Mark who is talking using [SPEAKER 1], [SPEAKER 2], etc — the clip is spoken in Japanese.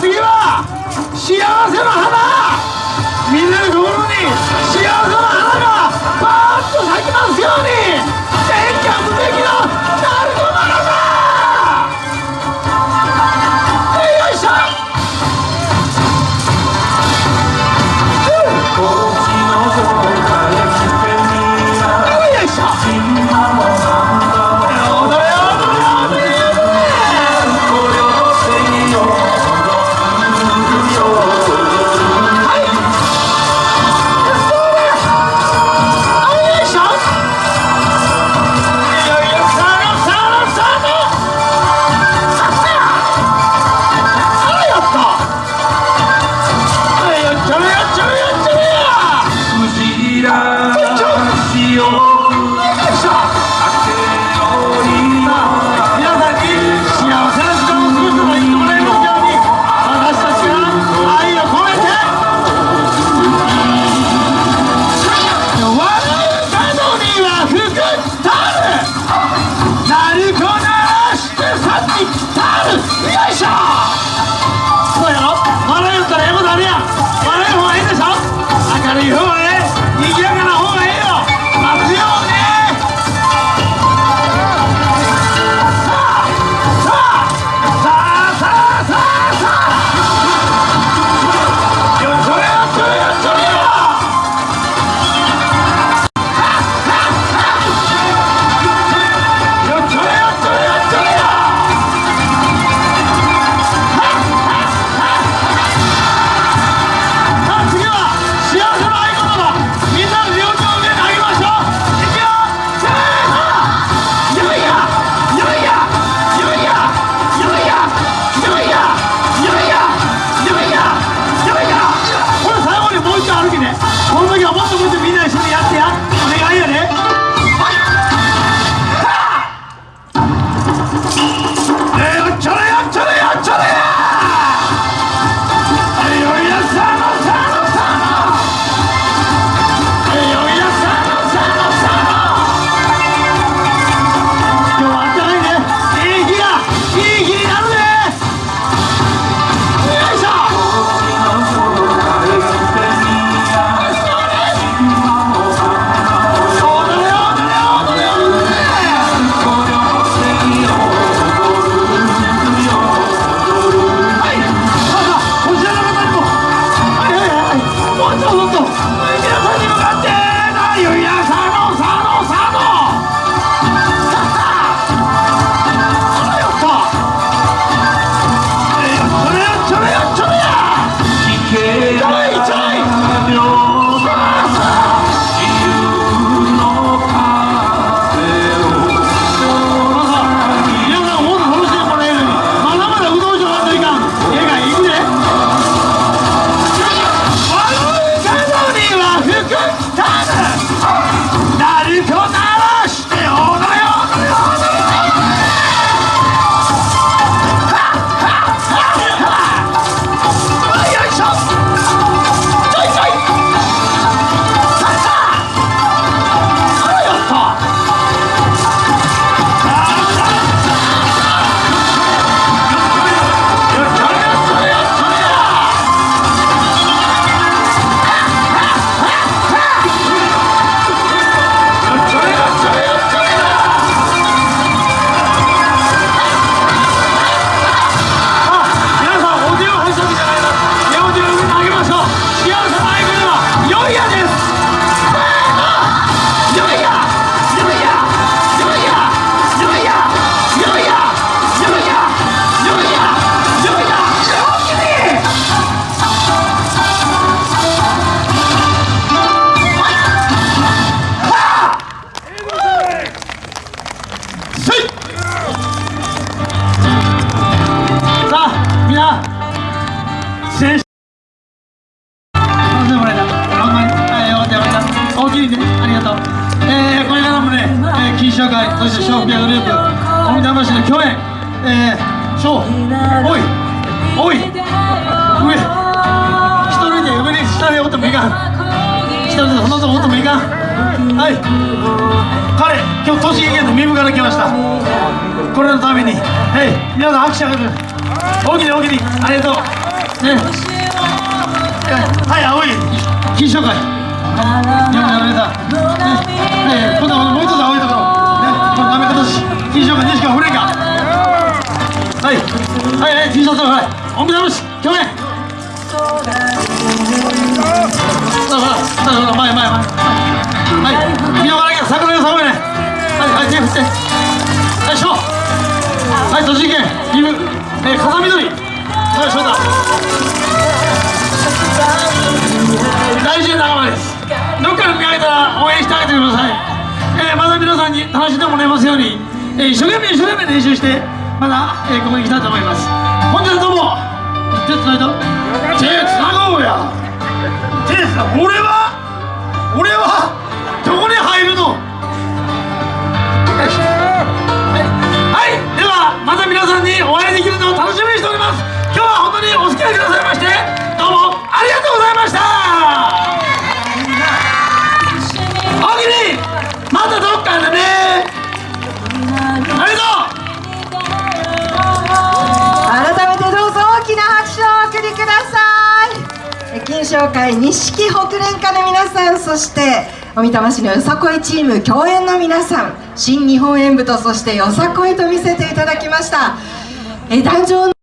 [SPEAKER 1] 次は幸せの花。みんなの心に幸せの花。动協会そして笑福屋グループ富田橋の共演えー、ショーおいおい上一人で上に下でおってもいかん一人でそのとこおってもいかんはい彼今日栃木県の三部から来ましたこれのためにはい皆さん拍手あげる大きに大きにありがとうねはい青い金賞会よくやられたねえ、えー、こんなはいはい T シャツはい。おみだろし去年さあさあさあ前前前。はい。見逃なきゃ桜の寒いね。はいはい手振って。はいしょはい栃木県。岐阜。えー、風緑はい翔太大事な仲間です。どっかで見かけたら応援してあげてください、えー、また皆さんに楽しんでもらえますように、えー、一生懸命一生懸命練習してまだ、えー、ここに来たいと思います。本日はどうも手つないだ？手つなごうや。手つな俺は？俺はどこに入るの？
[SPEAKER 2] 紹介錦北連歌の皆さんそしておみたま市のよさこいチーム共演の皆さん新日本演舞とそしてよさこいと見せていただきました。え壇上